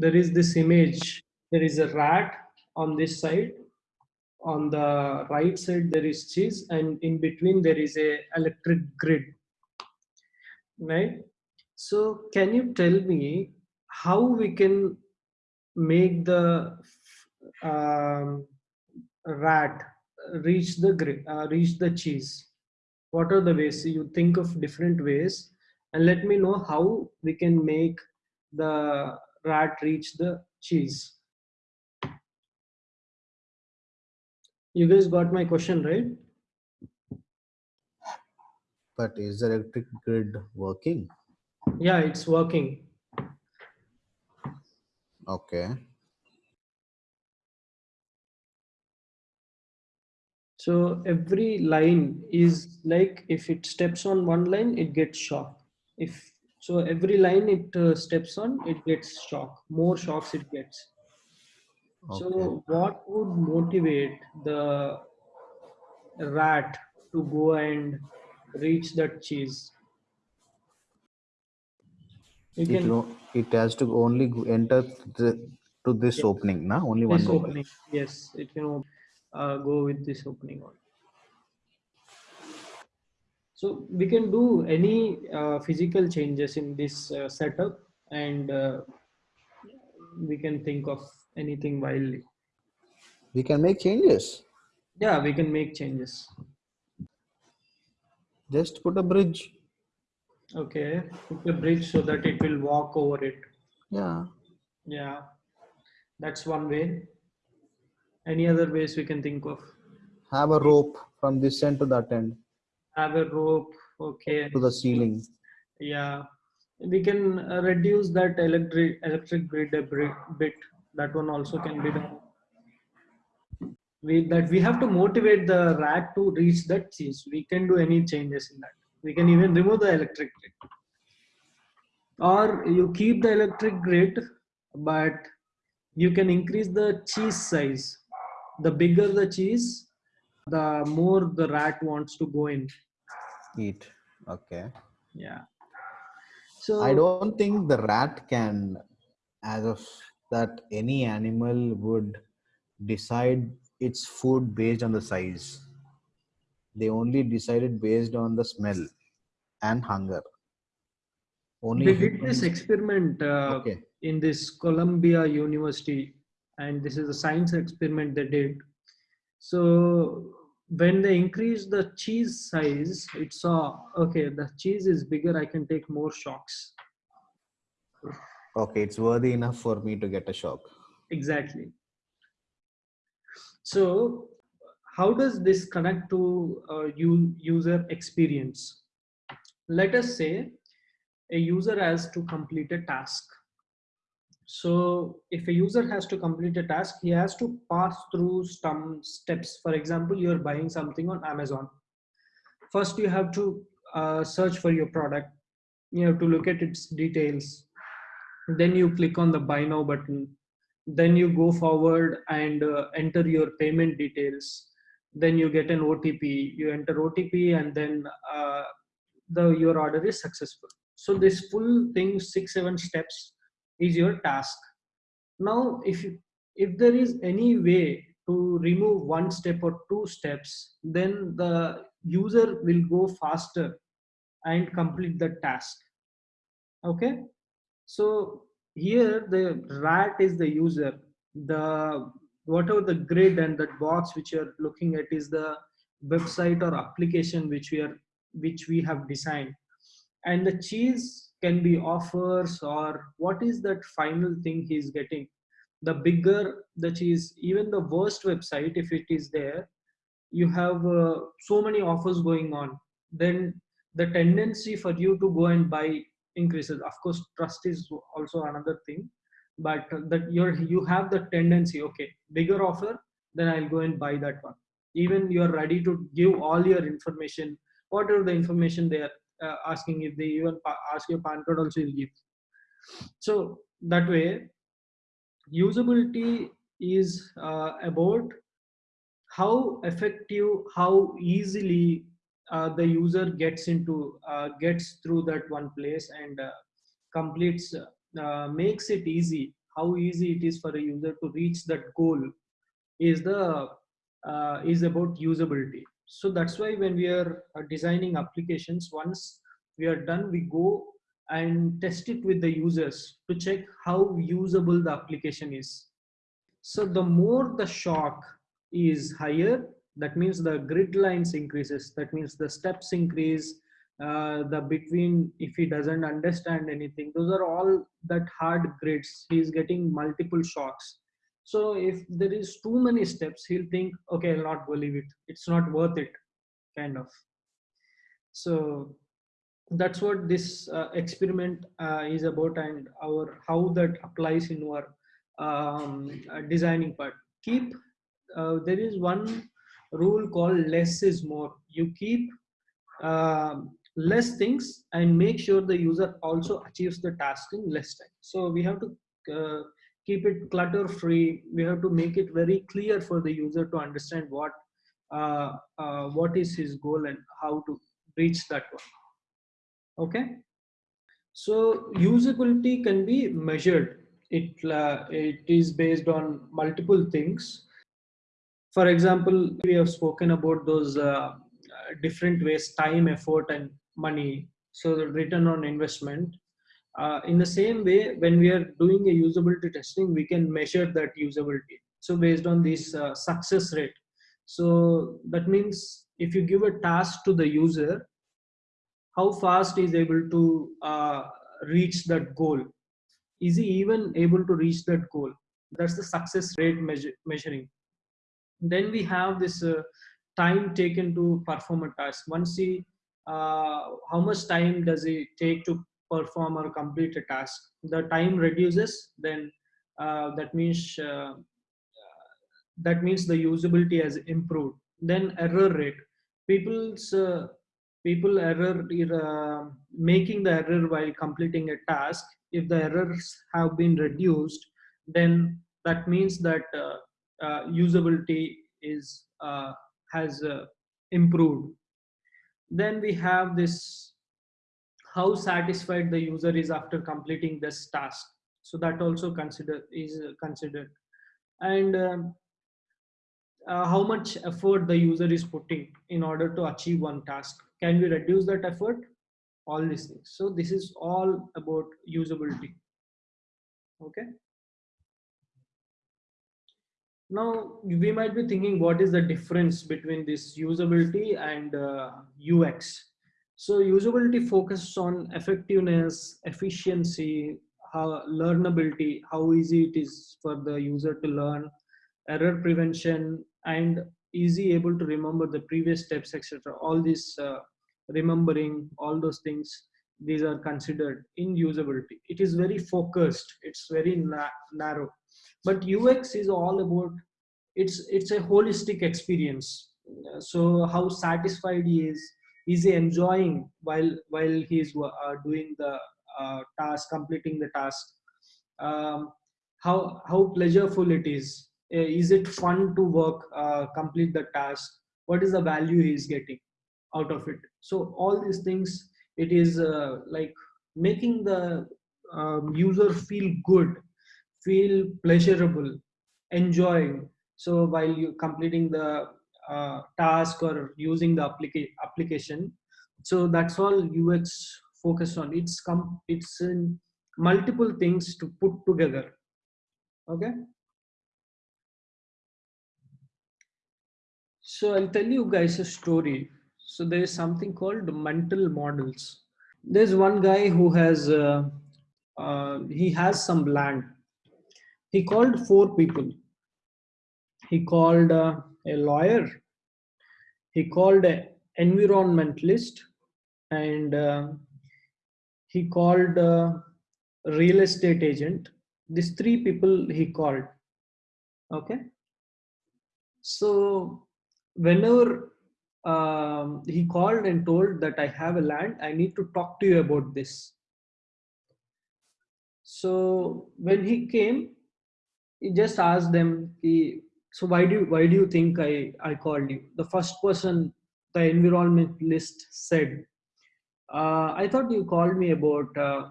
there is this image there is a rat on this side. On the right side there is cheese and in between there is a electric grid right? So can you tell me how we can make the um, rat reach the grid uh, reach the cheese? What are the ways? You think of different ways and let me know how we can make the rat reach the cheese. You guys got my question right? But is the electric grid working? Yeah it's working. Okay. So every line is like if it steps on one line it gets shocked. if so every line it uh, steps on it gets shock more shocks it gets okay. so what would motivate the rat to go and reach that cheese you it, can it has to only go- enter the, to this Yes. opening now only one this mobile. opening yes it can uh, go with this opening on so we can do any uh, physical changes in this uh, setup and uh, we can think of anything wildly. We can make changes. Yeah we can make changes. Just put a bridge. Okay put a bridge so that it will walk over it. Yeah. Yeah that's one way. Any other ways we can think of? Have a rope from this end to that end have a rope okay. To the ceiling. Yeah. We can uh, reduce that electric electric grid a bit. That one also can be done. We that we have to motivate the rat to reach that cheese we can do any changes in that. We can even remove the electric grid. Or you keep the electric grid but you can increase the cheese size. The bigger the cheese the more the rat wants to go in. Eat. Okay. Yeah. So i don't think the rat can as of that any animal would decide its food based on the size. They only decided based on the smell and hunger. Only they did this experiment uh, okay. in this Columbia University, and this is a science experiment they did. So when they increase the cheese size, it saw okay, the cheese is bigger. I can take more shocks. okay it's worthy enough for me to get a shock Exactly. So how does this connect to uh, user experience? Let us say a user has to complete a task. So if a user has to complete a task, he has to pass through some steps. For example, you're buying something on Amazon. First, you have to uh, search for your product. You have to look at its details. Then you click on the buy now button. Then you go forward and uh, enter your payment details. Then you get an OTP. You enter OTP and then uh, the your order is successful. So this full thing, six, seven steps is your task. Now if you, if there is any way to remove one step or two steps then the user will go faster and complete the task. Okay? So here the rat is the user. The whatever the grid and that box which you're looking at is the website or application which we are which we have designed. And the cheese can be offers or what is that final thing he's getting? The bigger that is even the worst website if it is there you have uh, so many offers going on. Then the tendency for you to go and buy increases. Of course trust is also another thing but that you're you have the tendency okay bigger offer then i'll go and buy that one. Even you're ready to give all your information whatever the information they are uh, asking if they even ask your pan card also will give. So that way usability is uh, about how effective how easily uh, the user gets into uh, gets through that one place and uh, completes uh, makes it easy. How easy it is for a user to reach that goal is the is about usability so that's why when we are uh, designing applications once we are done we go and test it with the users to check how usable the application is. So the more the shock is higher that means the grid lines increases that means the steps increase uh, the between if he doesn't understand anything those are all that hard grids. He's getting multiple shocks so if there is too many steps he'll think okay i'll not believe it. It's not worth it kind of. So that's what this uh, experiment uh, is about and our how that applies in our um, uh, designing part. Keep uh, there is one rule called less is more. You keep um, less things and make sure the user also achieves the task in less time. So we have to uh, keep it clutter free we have to make it very clear for the user to understand what uh, uh, what is his goal and how to reach that one. Okay? So usability can be measured. It uh, it is based on multiple things. For example we have spoken about those uh, different ways time effort and money. So the return on investment uh, in the same way when we are doing a usability testing we can measure that usability. So based on this uh, success rate. So that means if you give a task to the user how fast is able to uh, reach that goal? Is he even able to reach that goal? That's the success rate measure, measuring. Then we have this uh, time taken to perform a task. Once he uh, how much time does it take to perform or complete a task. The time reduces then uh, that means uh, that means the usability has improved. Then error rate. People's uh, people error uh, making the error while completing a task if the errors have been reduced then that means that uh, uh, usability is has improved. Then we have this how satisfied the user is after completing this task. So that also consider is considered. And um, uh, how much effort the user is putting in order to achieve one task. Can we reduce that effort? All these things. So this is all about usability. Okay? Now we might be thinking what is the difference between this usability and uh, ux so usability focuses on effectiveness efficiency how learnability how easy it is for the user to learn error prevention and easy able to remember the previous steps etc all this uh, remembering all those things these are considered in usability. It is very focused. It's very na narrow. But ux is all about it's it's a holistic experience. So how satisfied he is is he enjoying while while he is uh, doing the uh, task completing the task. Um, how how pleasureful it is. Uh, is it fun to work uh, complete the task? What is the value he is getting out of it? So all these things it is uh, like making the um, user feel good feel pleasurable enjoying. So while you completing the uh, task or using the applica application so that's all ux focus on it's come it's in multiple things to put together okay so i'll tell you guys a story so there is something called mental models. There's one guy who has, uh, uh, he has some land. He called four people. He called uh, a lawyer. He called an environmentalist and uh, he called a real estate agent. These three people he called. Okay. So whenever um, he called and told that I have a land, I need to talk to you about this. So when he came, he just asked them, he, so why do you, why do you think I, I called you? The first person, the environmentalist said, uh, I thought you called me about uh,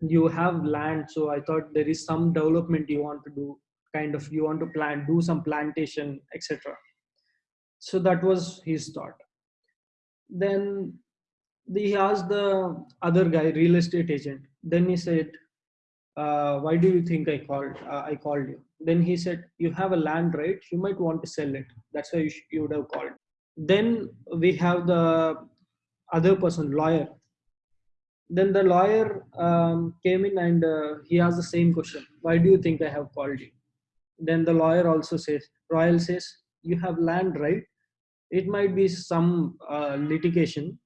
you have land so i thought there is some development you want to do kind of you want to plant do some plantation etc so that was his thought. Then he asked the other guy real estate agent. Then he said uh, why do you think i called uh, i called you? Then he said you have a land right? You might want to sell it. That's why you, you would have called. Then we have the other person lawyer. Then the lawyer um, came in and uh, he asked the same question. Why do you think i have called you? Then the lawyer also says royal says you have land right? It might be some uh, litigation.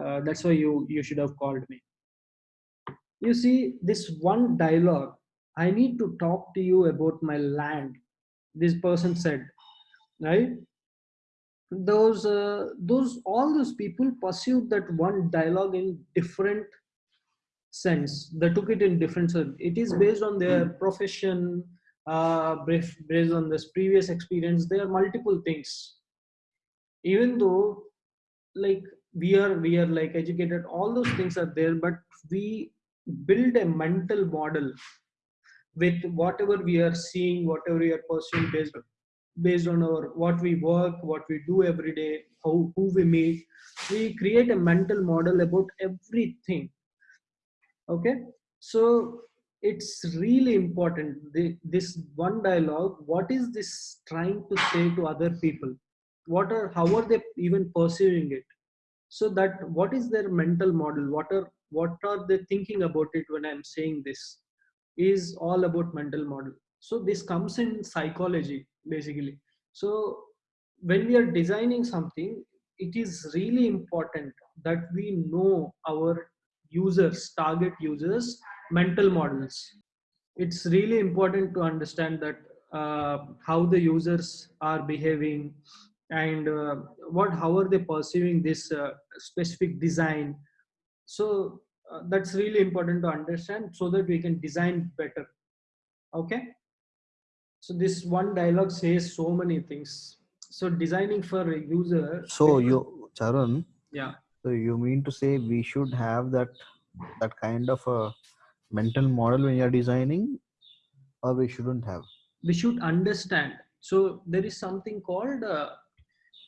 Uh, that's why you you should have called me you see this one dialogue i need to talk to you about my land this person said right? Those uh, those all those people pursued that one dialogue in different sense they took it in different sense. It is based on their profession uh based on this previous experience there are multiple things. Even though like we are we are like educated all those things are there but we build a mental model with whatever we are seeing whatever we are pursuing based based on our what we work what we do every day how who we meet. We create a mental model about everything. Okay? So it's really important the, this one dialogue what is this trying to say to other people? What are how are they even perceiving it? So that what is their mental model? What are what are they thinking about it when i'm saying this is all about mental model. So this comes in psychology basically. So when we are designing something it is really important that we know our users target users mental models. It's really important to understand that uh, how the users are behaving and uh, what how are they perceiving this uh, specific design so uh, that's really important to understand so that we can design better. Okay? So this one dialogue says so many things. So designing for a user so you charun yeah. so you mean to say we should have that that kind of a mental model when you're designing or we shouldn't have? We should understand. So there is something called uh,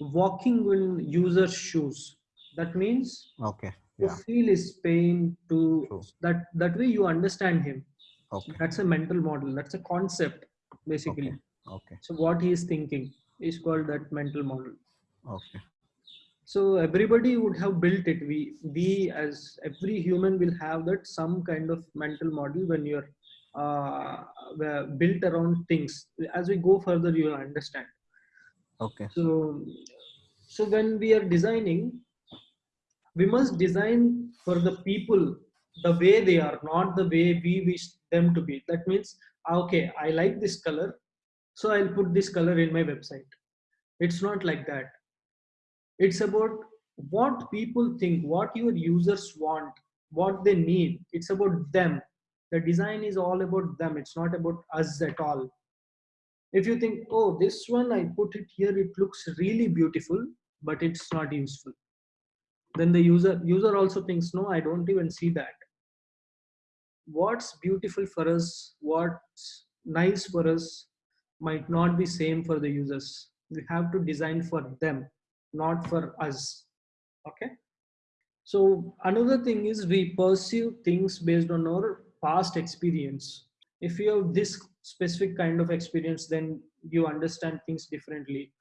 walking in user's shoes. That means okay to yeah. feel his pain to True. that that way you understand him. Okay. That's a mental model. That's a concept basically. Okay. Okay. So what he is thinking is called that mental model. Okay. So everybody would have built it. We we as every human will have that some kind of mental model when you're uh, built around things. As we go further you'll understand. Okay. So so when we are designing we must design for the people the way they are not the way we wish them to be. That means ah, okay i like this color so i'll put this color in my website. It's not like that. It's about what people think what your users want what they need. It's about them. The design is all about them. It's not about us at all. If you think oh this one i put it here it looks really beautiful but it's not useful then the user user also thinks no i don't even see that. What's beautiful for us what's nice for us might not be same for the users. We have to design for them not for us. Okay? So another thing is we perceive things based on our past experience. If you have this specific kind of experience then you understand things differently.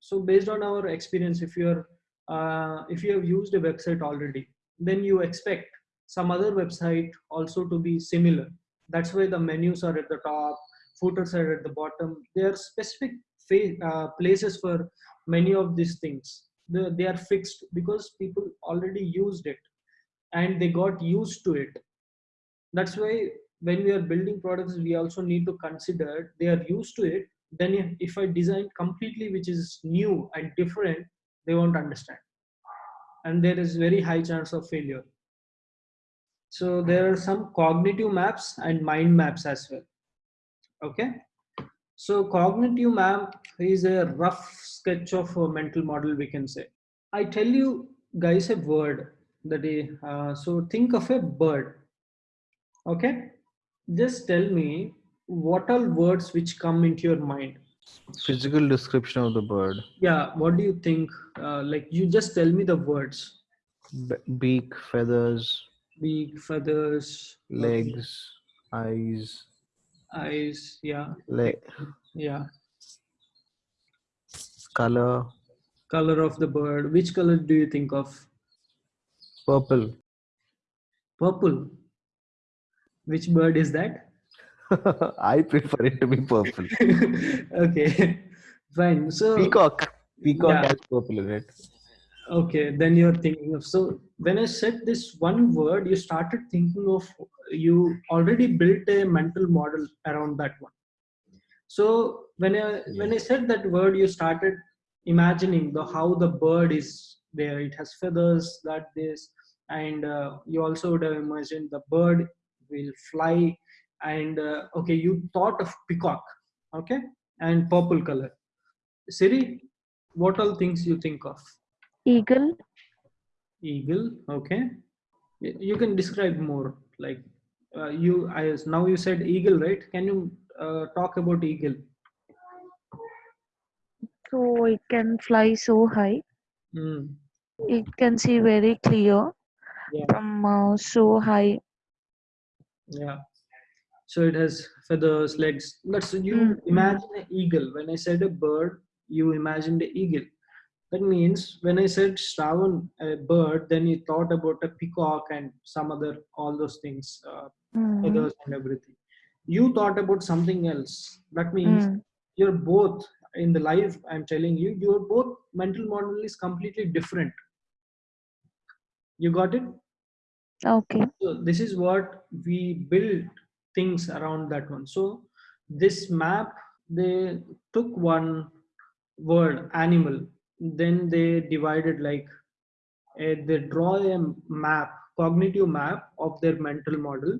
So based on our experience if you're uh, if you have used a website already then you expect some other website also to be similar. That's why the menus are at the top footers are at the bottom. There are specific uh, places for many of these things. They, they are fixed because people already used it and they got used to it. That's why when we are building products we also need to consider they are used to it. Then if i design completely which is new and different they won't understand. And there is very high chance of failure. So there are some cognitive maps and mind maps as well. Okay? So cognitive map is a rough sketch of a mental model we can say. I tell you guys a word that is uh, so think of a bird. Okay, just tell me what all words which come into your mind. Physical description of the bird. Yeah, what do you think? Uh, like you just tell me the words. Be- beak, feathers, Beak, feathers, okay, legs, eyes, eyes. Yeah, leg, yeah. color, Color of the bird. Which color do you think of? purple. Purple. Which bird is that? I prefer it to be purple. okay, fine. So Peacock. Peacock Yeah. has purple in it. okay, then you're thinking of. So when I said this one word, you started thinking of. You already built a mental model around that one. So when I when I said that word, you started imagining the how the bird is there. It has feathers, that this, and uh, you also would have imagined the bird will fly. And uh, okay, you thought of peacock, okay, and purple color. Siri, what all things you think of? Eagle, Eagle, okay. You can describe more. Like uh, you, I now you said eagle, right? Can you uh, talk about eagle? so it can fly so high. Hmm. It can see very clear Yeah. from uh, so high. Yeah. So it has feathers, legs. That's you Mm, imagine an eagle. When I said a bird, you imagined the eagle. That means when I said Shravan, a bird, then you thought about a peacock and some other all those things, uh, Mm, feathers and everything. You thought about something else. That means mm, you're both in the life. I'm telling you, your both mental model is completely different. You got it? okay. so this is what we build things around that one. So this map they took one word animal then they divided like uh, they draw a map cognitive map of their mental model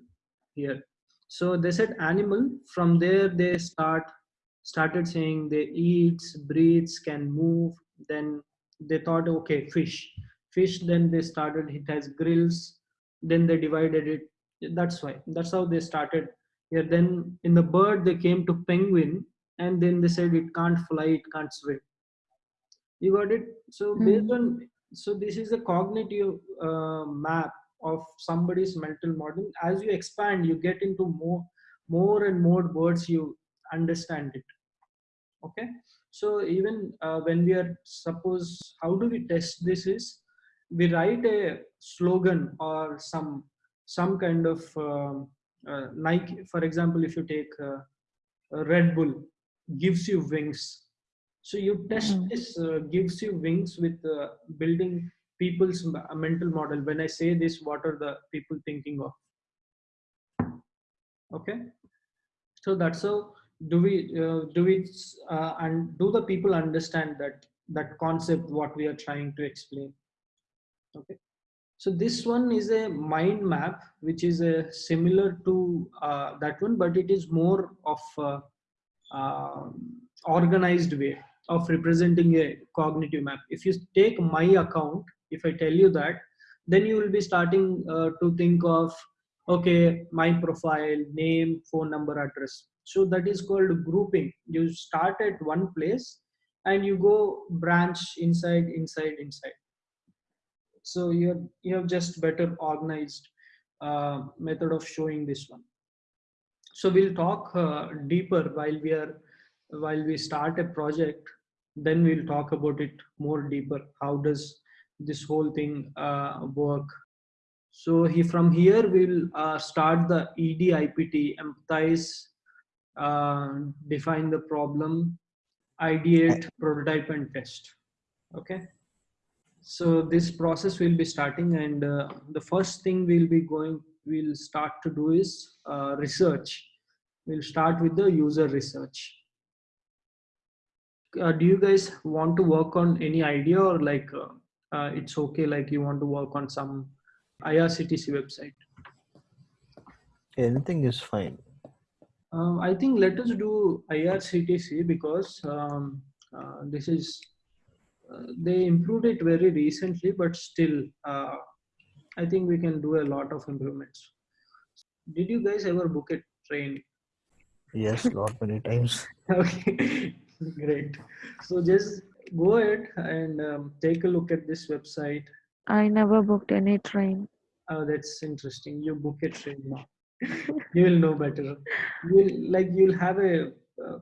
here. So they said animal from there they start started saying they eats breathes can move then they thought okay fish. Fish then they started it has grills then they divided it that's why. That's how they started. Here then in the bird they came to penguin and then they said it can't fly it can't swim. You got it? So based Mm. on so this is a cognitive uh, map of somebody's mental model. As you expand you get into more more and more words you understand it. Okay? So even uh, when we are suppose how do we test this is? We write a slogan or some some kind of um, uh, nike for example if you take uh, red bull gives you wings. So you test Mm. this uh, gives you wings with uh, building people's uh, mental model. When i say this what are the people thinking of? Okay? So that's how do we uh, do we uh, and do the people understand that that concept what we are trying to explain? Okay so this one is a mind map which is a similar to uh, that one but it is more of a, uh, organized way of representing a cognitive map. If you take my account if i tell you that then you will be starting uh, to think of okay my profile name phone number address. So that is called grouping. You start at one place and you go branch inside inside inside so you have you have just better organized uh, method of showing this one. So we'll talk uh, deeper while we are while we start a project. Then we'll talk about it more deeper. How does this whole thing uh, work? So he from here we'll uh, start the edIPT empathize uh, define the problem ideate prototype and test. Okay so this process will be starting and uh, the first thing we'll be going we'll start to do is uh, research. We'll start with the user research. Uh, do you guys want to work on any idea or like uh, uh, it's okay like you want to work on some irctc website? Anything is fine. uh, i think let us do irctc because um, uh, this is they improved it very recently but still uh, i think we can do a lot of improvements. Did you guys ever book a train? Yes, lot many times. okay great. So just go ahead and um, take a look at this website. I never booked any train. oh that's interesting. You book a train now. You will know better. You'll like you'll have a uh,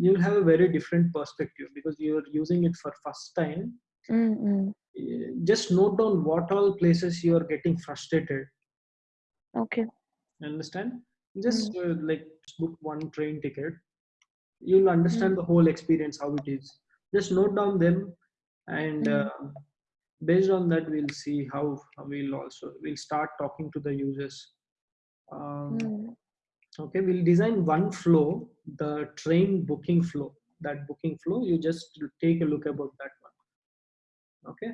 you'll have a very different perspective because you're using it for first time Mm-mm. Eh, just note down what all places you are getting frustrated Okay. understand just uh, like book one train ticket you'll understand the whole experience how it is just note down them and Mm. uh, based on that we'll see how, how we'll also we'll start talking to the users um, Mm. Okay we'll design one flow the train booking flow that booking flow you just take a look about that one okay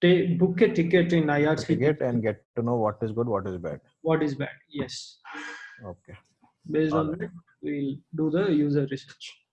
take book a ticket in IRC Ticket and get to know what is good, what is bad. what is bad yes Okay. based on Alright. that we'll do the user research